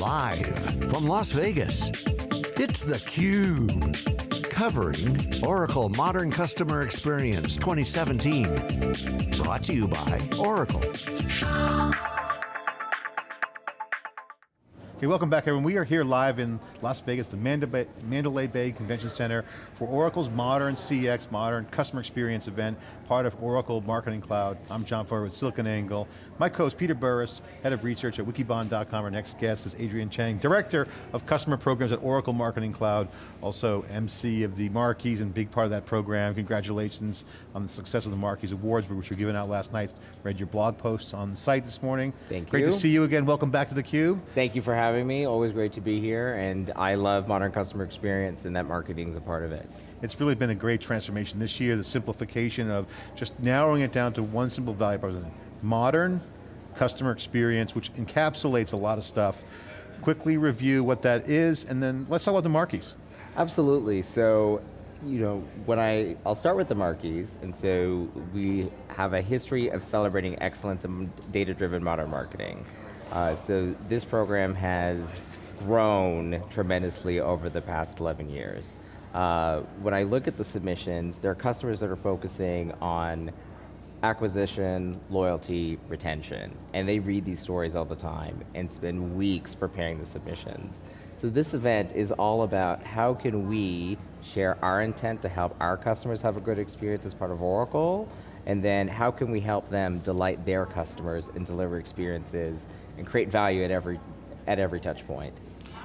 Live from Las Vegas, it's theCUBE. Covering Oracle Modern Customer Experience 2017. Brought to you by Oracle. Okay, welcome back everyone. We are here live in Las Vegas, the Mandalay Bay Convention Center for Oracle's Modern CX, Modern Customer Experience event, part of Oracle Marketing Cloud. I'm John Furrier with SiliconANGLE. My co-host Peter Burris, Head of Research at Wikibon.com. Our next guest is Adrian Chang, Director of Customer Programs at Oracle Marketing Cloud, also MC of the Markies and big part of that program. Congratulations on the success of the Markies Awards, which were given out last night. Read your blog post on the site this morning. Thank Great you. Great to see you again. Welcome back to theCUBE. Thank you for having having me, always great to be here, and I love modern customer experience and that marketing is a part of it. It's really been a great transformation this year, the simplification of just narrowing it down to one simple value proposition. Modern customer experience, which encapsulates a lot of stuff. Quickly review what that is, and then let's talk about the Markies. Absolutely, so you know, when I, I'll start with the Markies, and so we have a history of celebrating excellence in data-driven modern marketing. Uh, so this program has grown tremendously over the past 11 years. Uh, when I look at the submissions, there are customers that are focusing on acquisition, loyalty, retention, and they read these stories all the time and spend weeks preparing the submissions. So this event is all about how can we share our intent to help our customers have a good experience as part of Oracle, and then how can we help them delight their customers and deliver experiences and create value at every, at every touch point.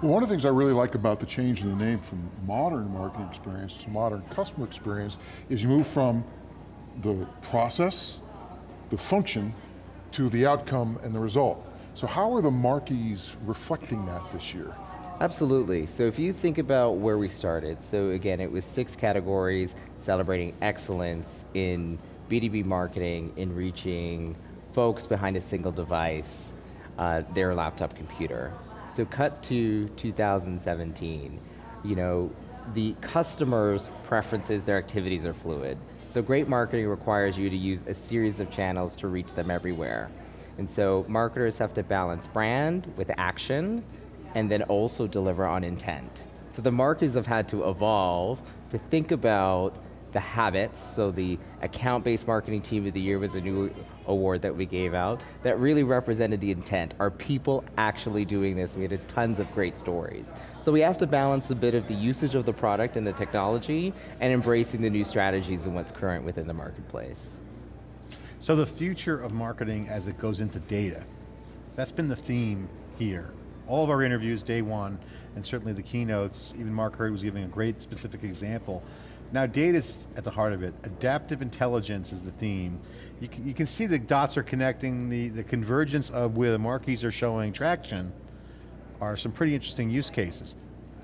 Well, one of the things I really like about the change in the name from modern marketing experience to modern customer experience is you move from the process, the function, to the outcome and the result. So how are the Markies reflecting that this year? Absolutely, so if you think about where we started, so again, it was six categories celebrating excellence in B2B marketing, in reaching folks behind a single device, uh, their laptop computer. So cut to 2017, you know, the customer's preferences, their activities are fluid. So great marketing requires you to use a series of channels to reach them everywhere. And so marketers have to balance brand with action, and then also deliver on intent. So the marketers have had to evolve to think about the habits, so the account-based marketing team of the year was a new award that we gave out, that really represented the intent. Are people actually doing this? We had tons of great stories. So we have to balance a bit of the usage of the product and the technology, and embracing the new strategies and what's current within the marketplace. So the future of marketing as it goes into data, that's been the theme here. All of our interviews, day one, and certainly the keynotes, even Mark Hurd was giving a great specific example now data's at the heart of it. Adaptive intelligence is the theme. You can, you can see the dots are connecting, the, the convergence of where the Markies are showing traction are some pretty interesting use cases.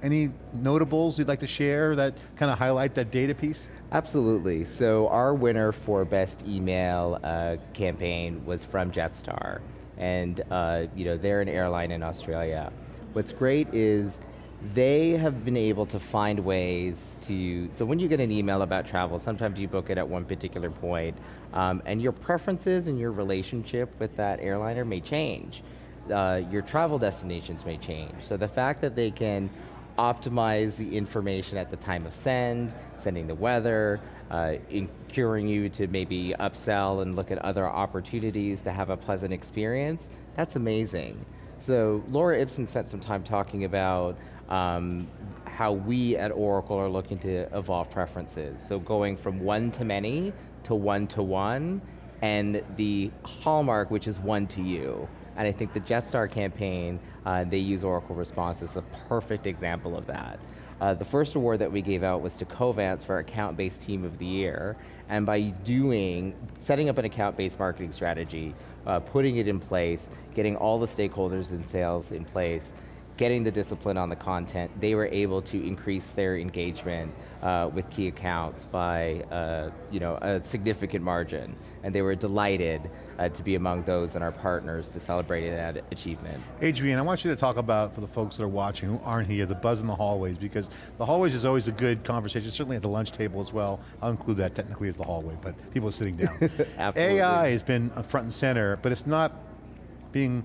Any notables you'd like to share that kind of highlight that data piece? Absolutely, so our winner for best email uh, campaign was from Jetstar. And uh, you know, they're an airline in Australia. What's great is they have been able to find ways to, so when you get an email about travel, sometimes you book it at one particular point, um, and your preferences and your relationship with that airliner may change. Uh, your travel destinations may change. So the fact that they can optimize the information at the time of send, sending the weather, uh, encouraging you to maybe upsell and look at other opportunities to have a pleasant experience, that's amazing. So Laura Ipsen spent some time talking about um, how we at Oracle are looking to evolve preferences. So going from one to many to one to one, and the hallmark, which is one to you. And I think the Jetstar campaign, uh, they use Oracle Responsys as a perfect example of that. Uh, the first award that we gave out was to Covance for Account-Based Team of the Year, and by doing, setting up an account-based marketing strategy, uh, putting it in place, getting all the stakeholders in sales in place, getting the discipline on the content, they were able to increase their engagement uh, with key accounts by uh, you know, a significant margin. And they were delighted uh, to be among those and our partners to celebrate that achievement. Adrian, I want you to talk about, for the folks that are watching who aren't here, the buzz in the hallways, because the hallways is always a good conversation, certainly at the lunch table as well. I'll include that technically as the hallway, but people are sitting down. Absolutely. AI has been front and center, but it's not being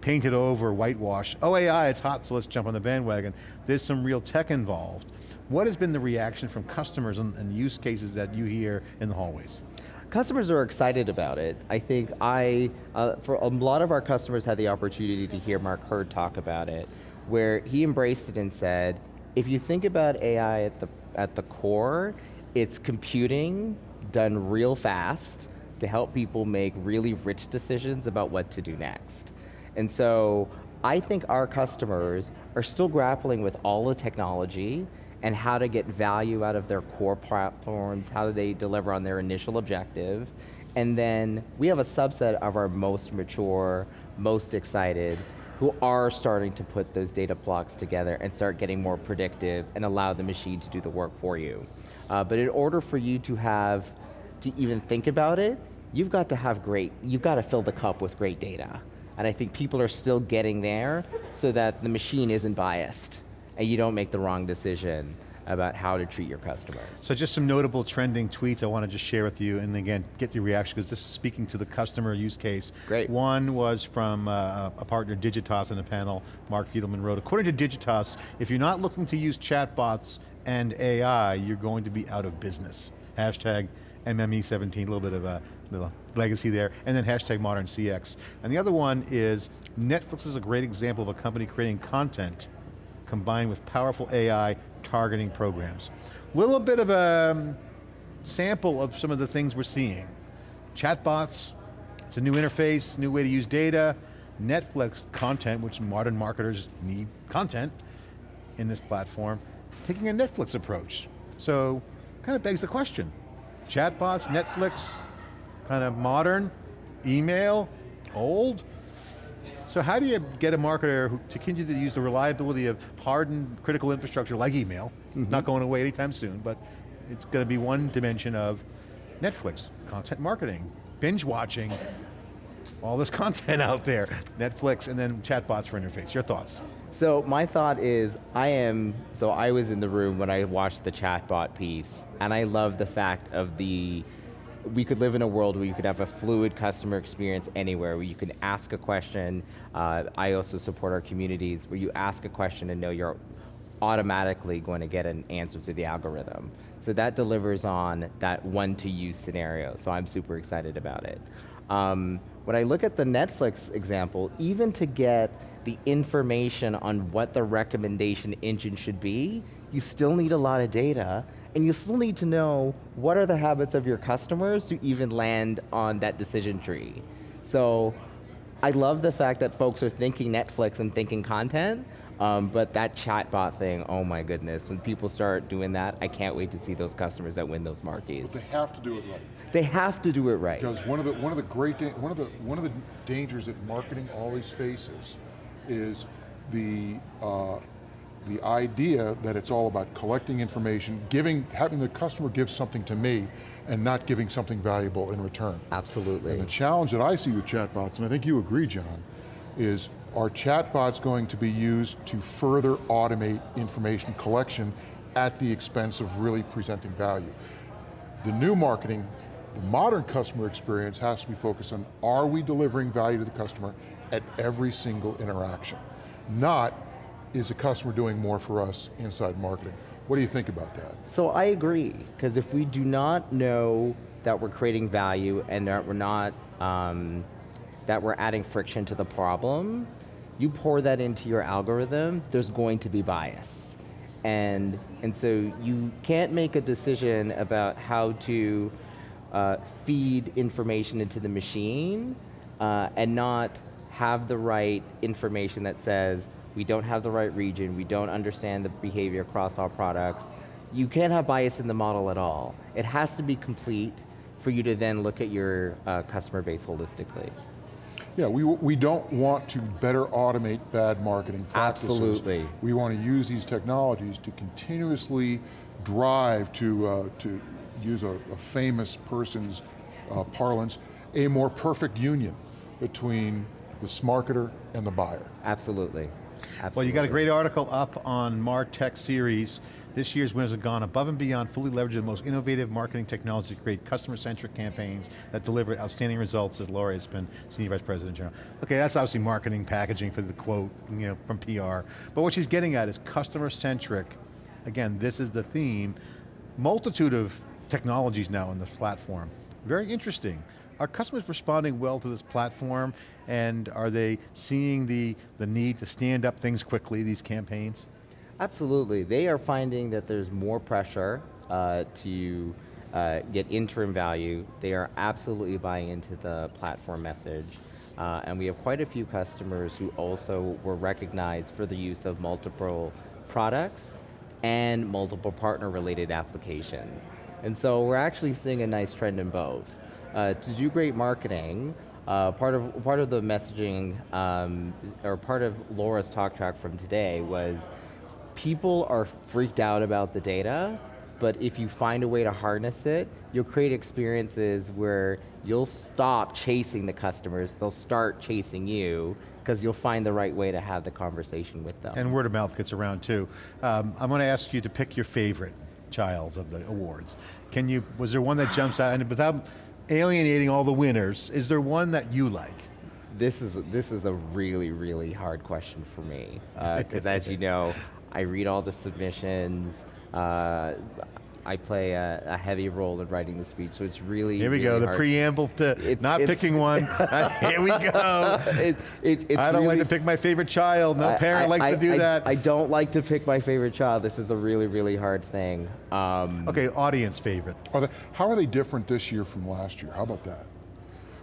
painted over, whitewashed. Oh AI, it's hot, so let's jump on the bandwagon. There's some real tech involved. What has been the reaction from customers and, and use cases that you hear in the hallways? Customers are excited about it. I think I, uh, for a lot of our customers had the opportunity to hear Mark Hurd talk about it, where he embraced it and said, if you think about AI at the, at the core, it's computing done real fast to help people make really rich decisions about what to do next. And so, I think our customers are still grappling with all the technology and how to get value out of their core platforms, how do they deliver on their initial objective, and then we have a subset of our most mature, most excited, who are starting to put those data blocks together and start getting more predictive and allow the machine to do the work for you. Uh, but in order for you to have, to even think about it, you've got to have great, you've got to fill the cup with great data. And I think people are still getting there so that the machine isn't biased and you don't make the wrong decision about how to treat your customers. So just some notable trending tweets I want to just share with you and again, get your reaction because this is speaking to the customer use case. Great. One was from uh, a partner, Digitas in the panel, Mark Fidelman wrote, according to Digitas, if you're not looking to use chatbots and AI, you're going to be out of business. Hashtag MME17, a little bit of a little legacy there, and then hashtag modern CX. And the other one is, Netflix is a great example of a company creating content combined with powerful AI targeting programs. Little bit of a um, sample of some of the things we're seeing. Chatbots, it's a new interface, new way to use data, Netflix content, which modern marketers need content in this platform, taking a Netflix approach. So, kind of begs the question, chatbots, Netflix, kind of modern, email, old, so how do you get a marketer who, to continue to use the reliability of hardened critical infrastructure like email, mm -hmm. not going away anytime soon, but it's going to be one dimension of Netflix, content marketing, binge watching, all this content out there, Netflix and then chatbots for interface. Your thoughts? So my thought is, I am, so I was in the room when I watched the chatbot piece, and I love the fact of the we could live in a world where you could have a fluid customer experience anywhere, where you can ask a question. Uh, I also support our communities where you ask a question and know you're automatically going to get an answer to the algorithm. So that delivers on that one to use scenario, so I'm super excited about it. Um, when I look at the Netflix example, even to get the information on what the recommendation engine should be, you still need a lot of data, and you still need to know what are the habits of your customers to even land on that decision tree. So I love the fact that folks are thinking Netflix and thinking content, um, but that chatbot thing, oh my goodness, when people start doing that, I can't wait to see those customers that win those Markies. But they have to do it right. They have to do it right. Because one of the one of the great one of the one of the dangers that marketing always faces is the uh, the idea that it's all about collecting information, giving, having the customer give something to me, and not giving something valuable in return. Absolutely. And the challenge that I see with chatbots, and I think you agree, John, is are chatbots going to be used to further automate information collection at the expense of really presenting value? The new marketing, the modern customer experience has to be focused on, are we delivering value to the customer at every single interaction? Not, is the customer doing more for us inside marketing? What do you think about that? So I agree, because if we do not know that we're creating value and that we're not, um, that we're adding friction to the problem, you pour that into your algorithm, there's going to be bias. And, and so you can't make a decision about how to uh, feed information into the machine uh, and not have the right information that says, we don't have the right region, we don't understand the behavior across all products, you can't have bias in the model at all. It has to be complete for you to then look at your uh, customer base holistically. Yeah, we, we don't want to better automate bad marketing practices. Absolutely. We want to use these technologies to continuously drive to, uh, to use a, a famous person's uh, parlance, a more perfect union between the marketer and the buyer. Absolutely. Well, you got a great article up on MarTech series. This year's winners have gone above and beyond, fully leveraging the most innovative marketing technology to create customer-centric campaigns that deliver outstanding results, as Laura has been Senior Vice President General. Okay, that's obviously marketing, packaging for the quote, you know, from PR. But what she's getting at is customer-centric. Again, this is the theme. Multitude of technologies now on this platform. Very interesting. Are customers responding well to this platform and are they seeing the, the need to stand up things quickly, these campaigns? Absolutely, they are finding that there's more pressure uh, to uh, get interim value. They are absolutely buying into the platform message. Uh, and we have quite a few customers who also were recognized for the use of multiple products and multiple partner related applications. And so we're actually seeing a nice trend in both. Uh, to do great marketing, uh, part of part of the messaging, um, or part of Laura's talk track from today was, people are freaked out about the data, but if you find a way to harness it, you'll create experiences where you'll stop chasing the customers, they'll start chasing you, because you'll find the right way to have the conversation with them. And word of mouth gets around too. Um, I'm going to ask you to pick your favorite child of the awards. Can you, was there one that jumps out, and without alienating all the winners, is there one that you like? This is, this is a really, really hard question for me, because as you know, I read all the submissions, uh, I play a, a heavy role in writing the speech, so it's really, Here we really go, the preamble to It's- not it's- picking one. Here we go. it, it, it's I don't like to pick my favorite child. No I- parent I- likes I- to do I- that. I don't like to pick my favorite child. This is a really, really hard thing. Um, okay, audience favorite. Are they, how are they different this year from last year? How about that?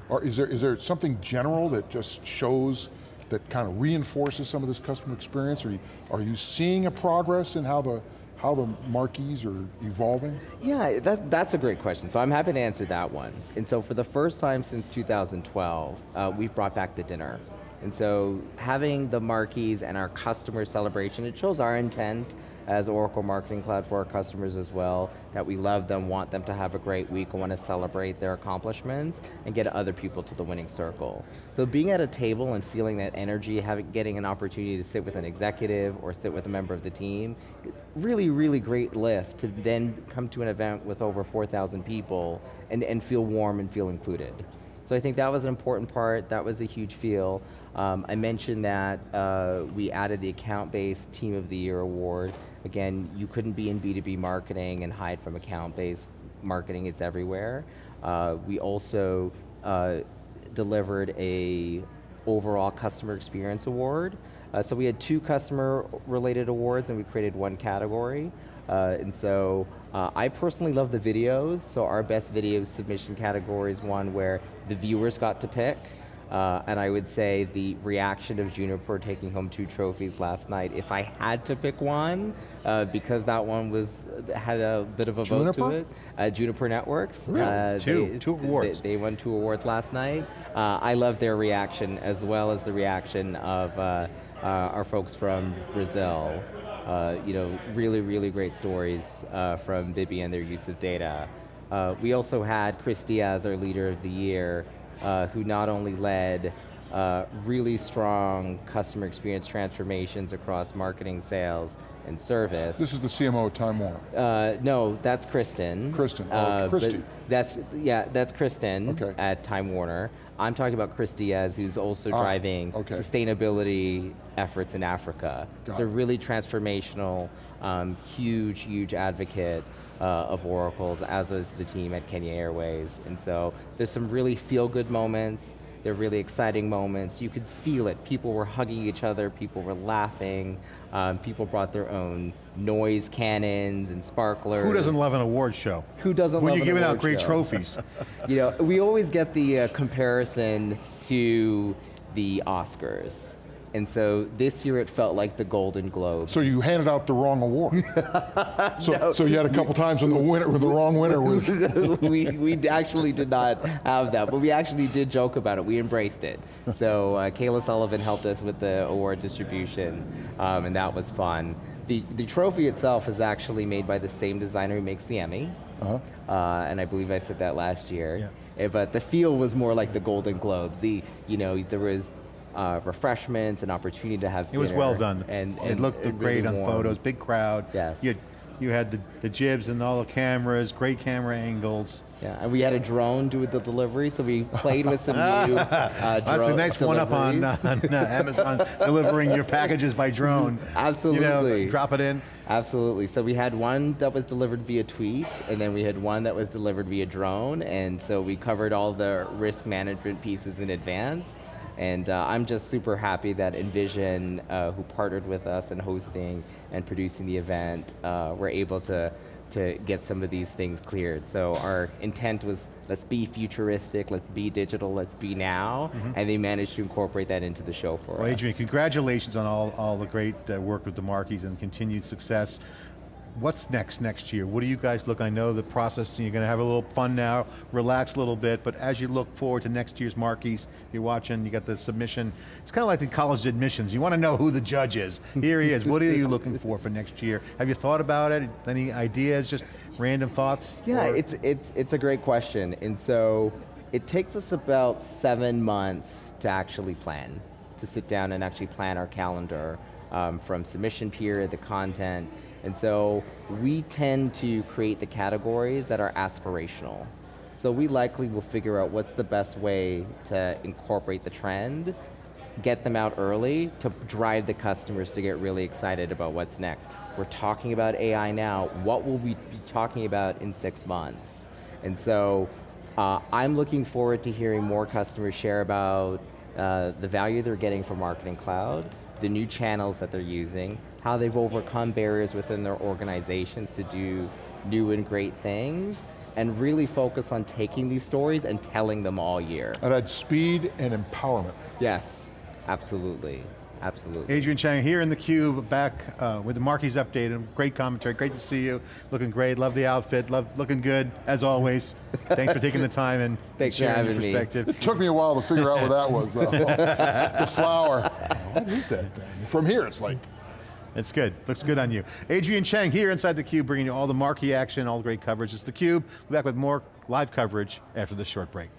Or is there, is there something general that just shows, that kind of reinforces some of this customer experience? Are you, are you seeing a progress in how the, how the Markies are evolving? Yeah, that, that's a great question. So I'm happy to answer that one. And so for the first time since 2012, uh, we've brought back the dinner. And so having the Markies and our customer celebration, it shows our intent as Oracle Marketing Cloud for our customers as well, that we love them, want them to have a great week, want to celebrate their accomplishments, and get other people to the winning circle. So being at a table and feeling that energy, having, getting an opportunity to sit with an executive or sit with a member of the team, it's really, really great lift to then come to an event with over 4,000 people and, and feel warm and feel included. So I think that was an important part, that was a huge feel. Um, I mentioned that uh, we added the account-based Team of the Year award. Again, you couldn't be in B2B marketing and hide from account-based marketing, it's everywhere. Uh, we also uh, delivered a overall customer experience award. Uh, so we had two customer related awards and we created one category. Uh, and so uh, I personally love the videos, so our best video submission category is one where the viewers got to pick. Uh, and I would say the reaction of Juniper taking home two trophies last night, if I had to pick one, uh, because that one was had a bit of a vote to it, uh, Juniper Networks. Really? uh, Two- they- two awards. They, they won two awards last night. Uh, I love their reaction as well as the reaction of uh, uh, our folks from Brazil. Uh, you know, really, really great stories uh, from Bibi and their use of data. Uh, we also had Chris Diaz, our leader of the year, uh, who not only led uh, really strong customer experience transformations across marketing, sales, and service. This is the CMO of Time Warner. Uh, no, that's Kristen. Kristen, oh, Uh, Christy. That's yeah, that's Kristen Okay. at Time Warner. I'm talking about Chris Diaz, who's also Ah, driving okay. sustainability efforts in Africa. Got it's a really transformational, um, huge, huge advocate uh, of Oracle's, as is the team at Kenya Airways. And so there's some really feel-good moments. They're really exciting moments. You could feel it. People were hugging each other. People were laughing. Um, people brought their own noise cannons and sparklers. Who doesn't love an award show? Who doesn't When love you're giving out great show? trophies. You know, we always get the uh, comparison to the Oscars. And so this year it felt like the Golden Globes. So you handed out the wrong award. so, No. so you had a couple times when the winner, when the wrong winner was. we, we actually did not have that, but we actually did joke about it. We embraced it. So uh, Kayla Sullivan helped us with the award distribution, um, and that was fun. The, the trophy itself is actually made by the same designer who makes the Emmy. Uh-huh. Uh, and I believe I said that last year. Yeah. Eh, But the feel was more like the Golden Globes. The, you know, there was uh, refreshments, an opportunity to have It was well done. And, it looked and great really on warm. photos, big crowd. Yes. You had, you had the, the jibs and all the cameras, great camera angles. Yeah, and we had a drone do the delivery, so we played with some new uh, That's a nice one up on, on uh, Amazon, delivering your packages by drone. Absolutely. You know, drop it in. Absolutely. So we had one that was delivered via tweet, and then we had one that was delivered via drone, and so we covered all the risk management pieces in advance. And uh, I'm just super happy that Envision, uh, who partnered with us in hosting and producing the event, uh, were able to to get some of these things cleared. So our intent was, let's be futuristic, let's be digital, let's be now, and they managed to incorporate that into the show for us. Well, us. Adrian, congratulations on all, all the great uh, work with the Markie and continued success. What's next next year? What do you guys look, I know the process, you're going to have a little fun now, relax a little bit, but as you look forward to next year's Markie, you're watching, you got the submission, it's kind of like the college admissions, you want to know who the judge is. Here he is, what are you looking for for next year? Have you thought about it? Any ideas, just random thoughts? Yeah, Or- it's, it's, it's a great question. And so it takes us about seven months to actually plan, to sit down and actually plan our calendar um, from submission period, the content. And so we tend to create the categories that are aspirational. So we likely will figure out what's the best way to incorporate the trend, get them out early to drive the customers to get really excited about what's next. We're talking about AI now, what will we be talking about in six months? And so uh, I'm looking forward to hearing more customers share about uh, the value they're getting from Marketing Cloud, the new channels that they're using, how they've overcome barriers within their organizations to do new and great things, and really focus on taking these stories and telling them all year. I'd add speed and empowerment. Yes, absolutely, absolutely. Adrian Chang here in the cube, back uh, with the Markie update. and Great commentary, great to see you. Looking great, love the outfit, love looking good, as always. Thanks for taking the time and Thanks for sharing your having me. perspective. It took me a while to figure out what that was though. the flower. What is that thing? From here it's like, It's good, looks good on you. Adrian Chang here inside the cube, bringing you all the Markie action, all the great coverage. It's the cube. We'll be back with more live coverage after this short break.